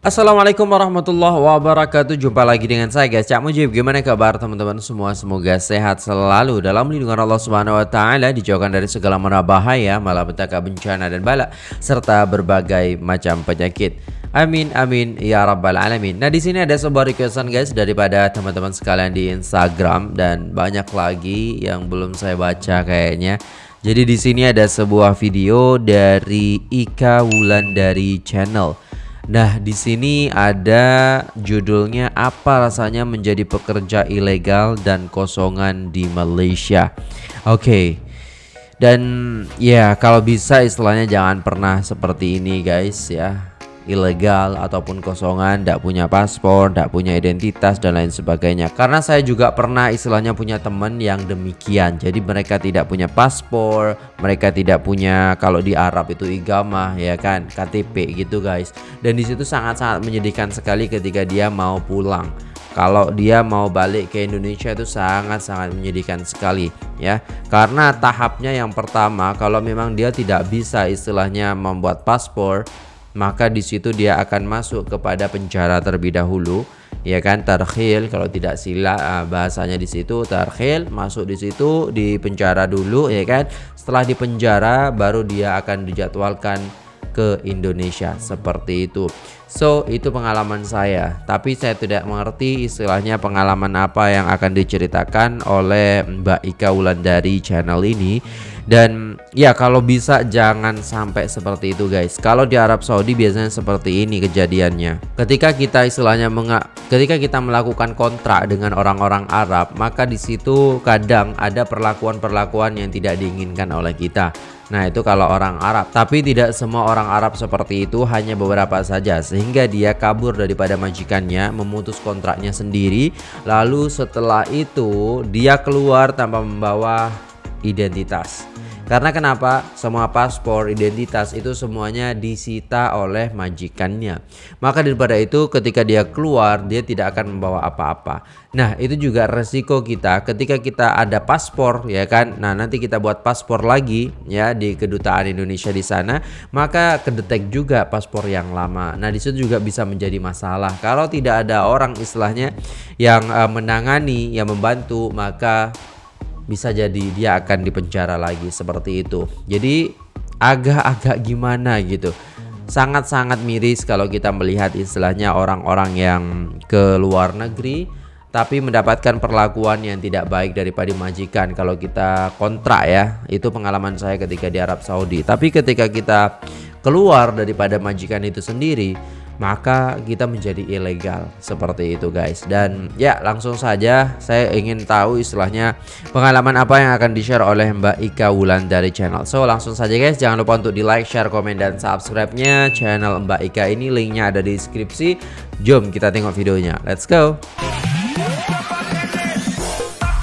Assalamualaikum warahmatullahi wabarakatuh. Jumpa lagi dengan saya guys. Cak Mujib Gimana kabar teman-teman? Semua Semoga sehat selalu Dalam lindungan Allah subhanahu wa ta'ala Dijauhkan dari segala mana bahaya Malapetaka bencana dan bala Serta berbagai macam penyakit. Amin amin ya rabbal alamin. Nah di sini ada sebuah requestan guys Daripada teman-teman sekalian di Instagram Dan banyak lagi yang belum saya baca kayaknya. Jadi di sini ada sebuah video dari Ika Wulan dari channel Nah, di sini ada judulnya apa rasanya menjadi pekerja ilegal dan kosongan di Malaysia. Oke. Okay. Dan ya, kalau bisa istilahnya jangan pernah seperti ini guys ya ilegal ataupun kosongan, tidak punya paspor, tidak punya identitas dan lain sebagainya. Karena saya juga pernah istilahnya punya teman yang demikian. Jadi mereka tidak punya paspor, mereka tidak punya kalau di Arab itu igama ya kan, KTP gitu guys. Dan di situ sangat-sangat menyedihkan sekali ketika dia mau pulang kalau dia mau balik ke Indonesia itu sangat-sangat menyedihkan sekali ya karena tahapnya yang pertama kalau memang dia tidak bisa istilahnya membuat paspor maka di situ dia akan masuk kepada penjara terlebih dahulu ya kan? Tarkhil kalau tidak sila ah, bahasanya di situ tarkhil masuk di situ di penjara dulu ya kan? Setelah di penjara baru dia akan dijadwalkan ke Indonesia. Seperti itu. So itu pengalaman saya. Tapi saya tidak mengerti istilahnya pengalaman apa yang akan diceritakan oleh Mbak Ika Wulandari channel ini. Dan ya kalau bisa jangan sampai seperti itu guys. Kalau di Arab Saudi biasanya seperti ini kejadiannya. Ketika kita istilahnya ketika kita melakukan kontrak dengan orang-orang Arab Maka di situ kadang ada perlakuan-perlakuan yang tidak diinginkan oleh kita Nah itu kalau orang Arab. Tapi tidak semua orang Arab seperti itu Hanya beberapa saja. Sehingga dia kabur daripada majikannya Memutus kontraknya sendiri. Lalu setelah itu Dia keluar tanpa membawa identitas karena kenapa? Semua paspor, identitas itu semuanya disita oleh majikannya. Maka daripada itu ketika dia keluar dia tidak akan membawa apa-apa. Nah, itu juga resiko kita ketika kita ada paspor ya kan. Nah, nanti kita buat paspor lagi ya di kedutaan Indonesia di sana, maka kedetek juga paspor yang lama. Nah, di situ juga bisa menjadi masalah. Kalau tidak ada orang istilahnya yang uh, menangani, yang membantu, maka bisa jadi dia akan dipenjara lagi seperti itu. Jadi agak-agak gimana gitu. Sangat-sangat miris kalau kita melihat istilahnya orang-orang yang ke luar negeri tapi mendapatkan perlakuan yang tidak baik daripada majikan kalau kita kontrak ya itu pengalaman saya ketika di Arab Saudi tapi ketika kita keluar daripada majikan itu sendiri maka kita menjadi ilegal. Seperti itu guys. Dan ya langsung saja saya ingin tahu istilahnya pengalaman apa yang akan di share oleh Mbak Ika Wulan dari channel. So langsung saja guys. Jangan lupa untuk di like share komen dan subscribe nya channel Mbak Ika ini linknya ada di deskripsi. Jom kita tengok videonya. Let's go.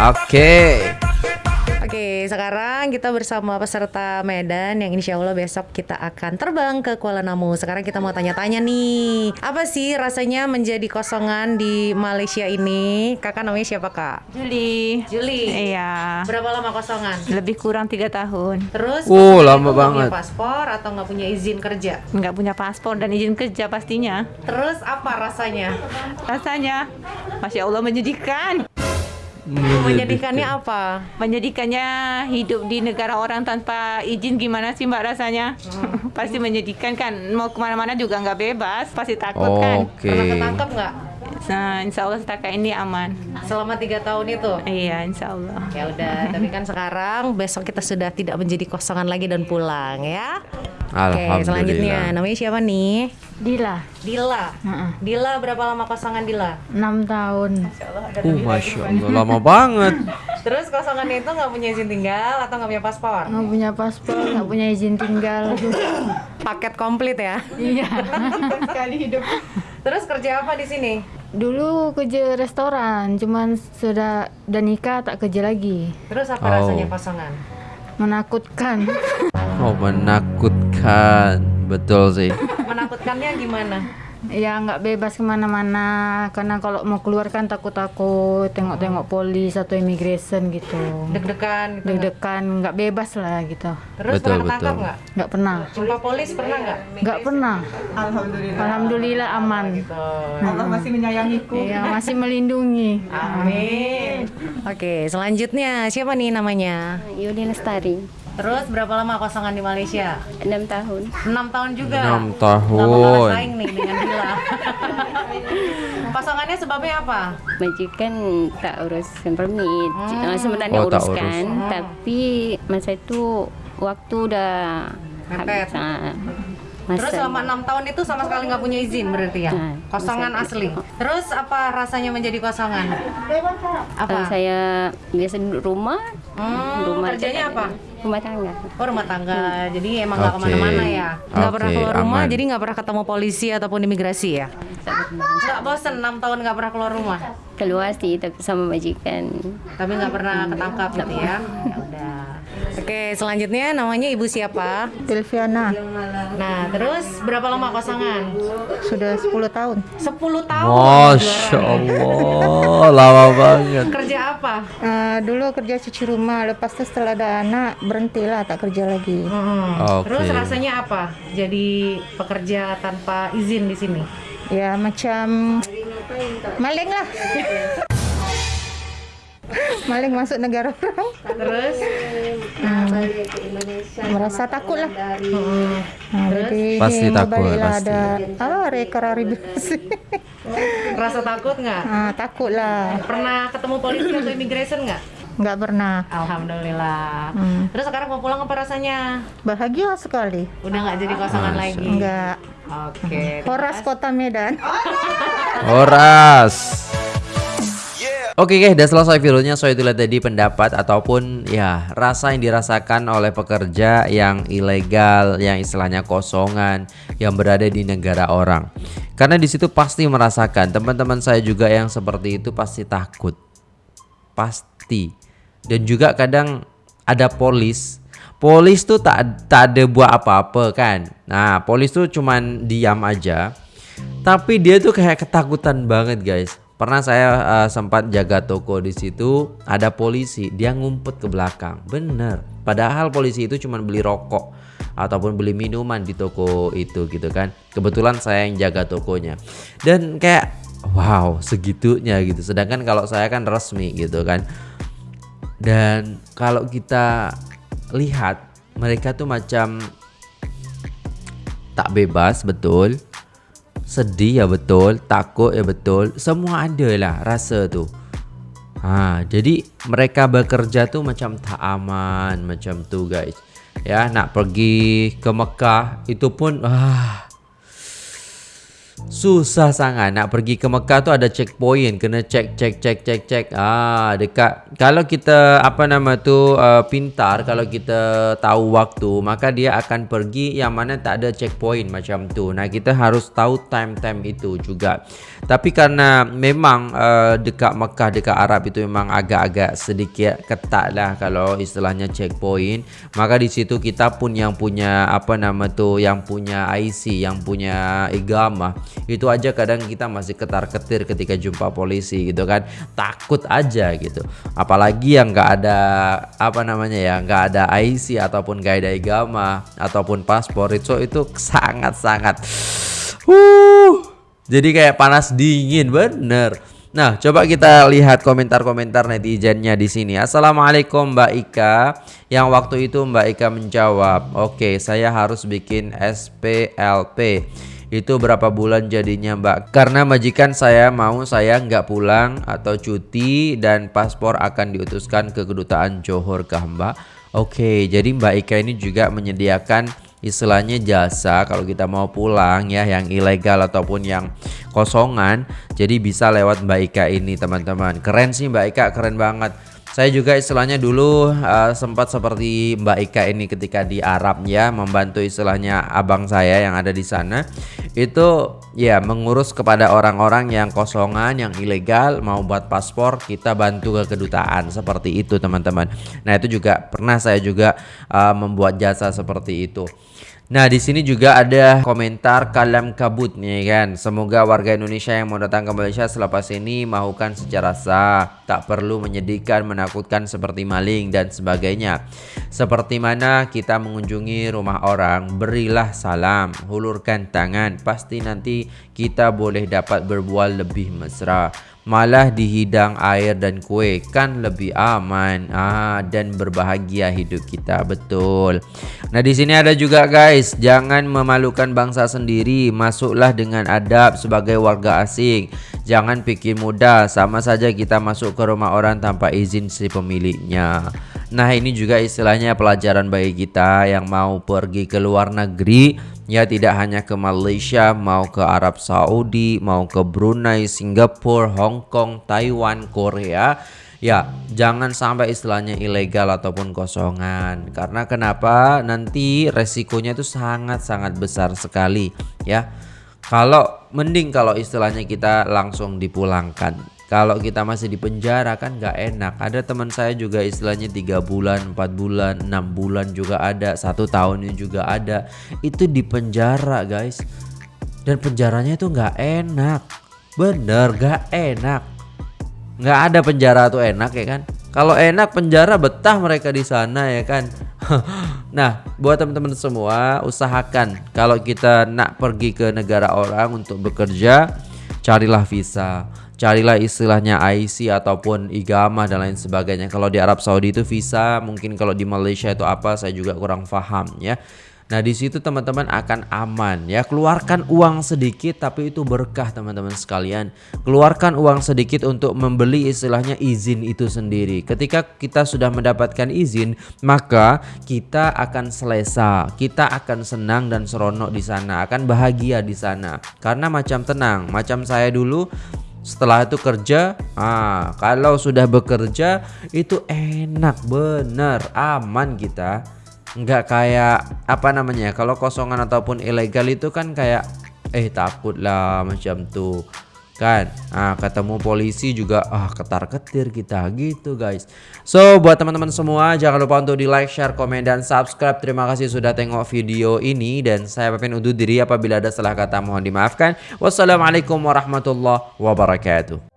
Oke. okay sekarang kita bersama peserta Medan yang insya Allah besok kita akan terbang ke Kuala Namu. Sekarang kita mau tanya-tanya nih, apa sih rasanya menjadi kosongan di Malaysia ini? Kakak namanya siapa kak? Juli. Juli. Iya. Berapa lama kosongan? Lebih kurang tiga tahun. Terus? Oh lama banget. Punya paspor atau nggak punya izin kerja? Nggak punya paspor dan izin kerja pastinya. Terus apa rasanya? Rasanya, masya Allah menyedihkan. Menyedihkannya apa? Menyedihkannya hidup di negara orang tanpa izin gimana sih mbak rasanya? Hmm. pasti menyedihkan kan. Mau ke mana-mana juga nggak bebas, pasti takut oh, kan. Okay. Pernah ketangkep nggak? Nah, insya Allah setakat ini aman. Selama tiga tahun itu? Iya, insya Allah. Ya udah, tapi kan sekarang besok kita sudah tidak menjadi kosongan lagi dan pulang ya. Oke, selanjutnya namanya siapa nih? Dila. Dila. Uh-uh. Dila berapa lama kosongan Dila? 6 tahun. Masya Allah, ada uh, Masya Allah, lama banget. Terus kosongannya itu nggak punya izin tinggal atau nggak punya paspor? Nggak punya paspor, nggak punya izin tinggal. Paket komplit ya? Iya. Sekali hidup. Terus kerja apa di sini? Dulu kerja restoran, cuman sudah dan nikah tak kerja lagi. Terus apa oh. rasanya kosongan? Menakutkan. Oh, menakutkan. Betul sih. Menakutkannya gimana? Ya nggak bebas ke mana-mana karena kalau mau keluar kan takut-takut tengok-tengok polis atau immigration gitu. Deg-degan gitu. Deg-degan nggak bebas lah gitu. Terus Betul, pernah ketangkap betul. nggak? Nggak pernah. Jumpa polis pernah nggak? Nggak pernah. Alhamdulillah. aman. Allah masih menyayangiku. Iya masih melindungi. Amin. Oke, selanjutnya siapa nih namanya? Yudi Lestari, Terus berapa lama kosongan di Malaysia? 6 tahun. 6 tahun juga. Enam Nggak bakalan tahun. saing nih dengan Dila. Kosongannya sebabnya apa? Majikan tak urus permit. Hmm. Uh, sebenarnya Oh, uruskan, urus. tapi masa itu waktu udah Mepet. habis. ah, Terus selama enam tahun itu sama sekali nggak punya izin berarti ya? Nah, Kosongan bisa. asli. Terus apa rasanya menjadi kosongan? Apa? Kalau saya biasa duduk rumah, Hmm, rumah kerjanya apa? Rumah tangga. Oh rumah tangga, jadi emang nggak Oke. ke mana-mana ya? Nggak pernah Oke, keluar rumah, aman. jadi nggak pernah ketemu polisi ataupun imigrasi ya? Nggak bosen 6 tahun nggak pernah keluar rumah, Keluar sih tapi sama majikan. tapi nggak pernah ketangkap gitu ya? Oke, selanjutnya namanya ibu siapa? Silviana Nah, terus berapa lama kosongan? sudah 10 tahun. 10 tahun. Masya Allah, lama banget. Kerja apa? Eh, dulu kerja cuci rumah, lepas itu setelah ada anak berhentilah tak kerja lagi. Hmm. Oke. Terus rasanya apa? Jadi pekerja tanpa izin di sini? Ya macam maling lah. Maling masuk negara orang. Terus Merasa takut lah. Nah, jadi Pasti ini takut, pasti. ada ah rekar birasi. rasa takut nggak? ah, takut lah. Pernah ketemu polisi atau immigration nggak? Nggak pernah. Alhamdulillah. Hmm. Terus sekarang mau pulang apa rasanya? Bahagia sekali. Udah nggak jadi kosongan lagi? Enggak. Oke. Horas Kota Medan. Horas. Oke guys, udah selesai videonya. So itulah tadi pendapat ataupun ya rasa yang dirasakan oleh pekerja yang ilegal, yang istilahnya kosongan, yang berada di negara orang. Karena di situ pasti merasakan teman-teman saya juga yang seperti itu pasti takut, pasti. Dan juga kadang ada polis. Polis tuh tak tak ada buat apa-apa kan. Nah, polis tuh cuman diam aja. Tapi dia tuh kayak ketakutan banget guys. Pernah saya uh, sempat jaga toko di situ, ada polisi, dia ngumpet ke belakang. Bener. Padahal polisi itu cuma beli rokok ataupun beli minuman di toko itu gitu kan. Kebetulan saya yang jaga tokonya. Dan kayak wow, segitunya gitu. Sedangkan kalau saya kan resmi gitu kan. Dan kalau kita lihat mereka tuh macam tak bebas betul sedih ya betul. Takut ya betul. Semua ada lah rasa tuh ha, jadi mereka bekerja tuh macam tak aman macam tuh guys. Ya nak pergi ke Mekah itu pun ah susah sangat nak pergi ke Mekah tu ada checkpoint kena check check check check check. Ah dekat kalau kita apa nama tu uh, pintar kalau kita tahu waktu maka dia akan pergi yang mana tak ada checkpoint macam tu. Nah kita harus tahu time-time itu juga. Tapi karena memang uh, dekat Mekah dekat Arab itu memang agak-agak sedikit ketat lah kalau istilahnya checkpoint. Maka di situ kita pun yang punya apa nama tu yang punya IC yang punya igama itu aja kadang kita masih ketar-ketir ketika jumpa polisi gitu kan takut aja gitu apalagi yang nggak ada apa namanya ya nggak ada IC ataupun nggak ada igama ataupun paspor itu itu sangat-sangat uh jadi kayak panas dingin bener Nah, coba kita lihat komentar-komentar netizennya di sini. Assalamualaikum Mbak Ika. Yang waktu itu Mbak Ika menjawab, "Oke, saya harus bikin SPLP." Itu berapa bulan jadinya Mbak? Karena majikan saya mau saya nggak pulang atau cuti dan paspor akan diutuskan ke kedutaan Johor kah Mbak? Oke, jadi Mbak Ika ini juga menyediakan istilahnya jasa kalau kita mau pulang ya yang ilegal ataupun yang kosongan jadi bisa lewat Mbak Ika ini teman-teman keren sih Mbak Ika keren banget saya juga istilahnya dulu uh, sempat seperti Mbak Ika ini ketika di Arab ya membantu istilahnya abang saya yang ada di sana itu ya mengurus kepada orang-orang yang kosongan yang ilegal mau buat paspor kita bantu ke kedutaan. Seperti itu teman-teman. Nah itu juga pernah saya juga uh, membuat jasa seperti itu Nah, di sini juga ada komentar kalam kabut nih kan. Semoga warga Indonesia yang mau datang ke Malaysia selepas ini mahukan secara sah, tak perlu menyedihkan, menakutkan seperti maling dan sebagainya. Seperti mana kita mengunjungi rumah orang, berilah salam, hulurkan tangan, pasti nanti kita boleh dapat berbual lebih mesra malah dihidang air dan kue kan lebih aman. Ah dan berbahagia hidup kita betul. Nah di sini ada juga guys. Jangan memalukan bangsa sendiri. Masuklah dengan adab sebagai warga asing. Jangan pikir mudah. Sama saja kita masuk ke rumah orang tanpa izin si pemiliknya. Nah ini juga istilahnya pelajaran bagi kita yang mau pergi ke luar negeri Ya tidak hanya ke Malaysia, mau ke Arab Saudi, mau ke Brunei, Singapura, Hong Kong, Taiwan, Korea. Ya, jangan sampai istilahnya ilegal ataupun kosongan. Karena kenapa? Nanti resikonya itu sangat-sangat besar sekali, ya. Kalau mending kalau istilahnya kita langsung dipulangkan kalau kita masih di penjara kan nggak enak. Ada teman saya juga istilahnya tiga bulan empat bulan enam bulan juga ada satu tahun juga ada. Itu di penjara guys. Dan penjaranya itu nggak enak. Bener nggak enak. Nggak ada penjara tuh enak ya kan? Kalau enak penjara betah mereka di sana ya kan? Nah buat teman-teman semua usahakan kalau kita nak pergi ke negara orang untuk bekerja carilah visa carilah istilahnya IC ataupun igama dan lain sebagainya. Kalau di Arab Saudi itu visa, mungkin kalau di Malaysia itu apa saya juga kurang paham ya. Nah di situ teman-teman akan aman ya keluarkan uang sedikit tapi itu berkah teman-teman sekalian keluarkan uang sedikit untuk membeli istilahnya izin itu sendiri ketika kita sudah mendapatkan izin maka kita akan selesa kita akan senang dan seronok di sana akan bahagia di sana karena macam tenang macam saya dulu setelah itu kerja ah kalau sudah bekerja itu enak bener aman kita. Nggak kayak apa namanya kalau kosongan ataupun ilegal itu kan kayak eh takut lah macam tuh kan? Ah ketemu polisi juga ah ketar ketir kita gitu guys. So buat teman-teman semua jangan lupa untuk di like share komen dan subscribe. Terima kasih sudah tengok video ini dan saya pamit undur diri apabila ada salah kata mohon dimaafkan. Wassalamualaikum warahmatullahi wabarakatuh